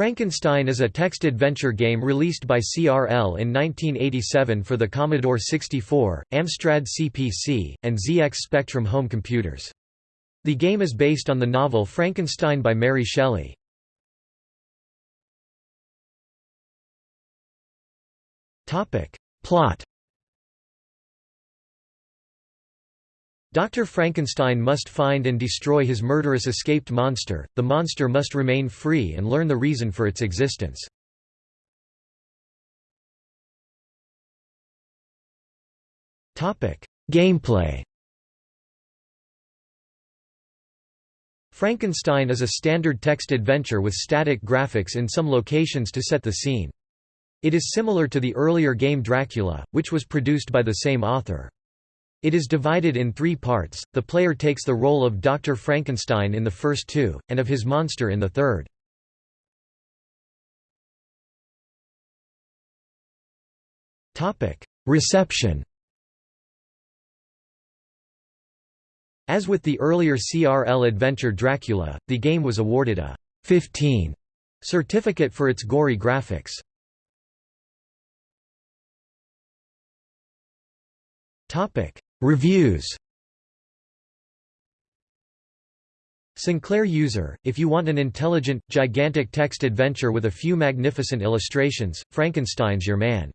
Frankenstein is a text adventure game released by CRL in 1987 for the Commodore 64, Amstrad CPC, and ZX Spectrum home computers. The game is based on the novel Frankenstein by Mary Shelley. Plot Dr. Frankenstein must find and destroy his murderous escaped monster, the monster must remain free and learn the reason for its existence. Gameplay Frankenstein is a standard text adventure with static graphics in some locations to set the scene. It is similar to the earlier game Dracula, which was produced by the same author. It is divided in three parts, the player takes the role of Dr. Frankenstein in the first two, and of his monster in the third. Reception As with the earlier CRL adventure Dracula, the game was awarded a 15 certificate for its gory graphics. Reviews Sinclair user, if you want an intelligent, gigantic text adventure with a few magnificent illustrations, Frankenstein's your man.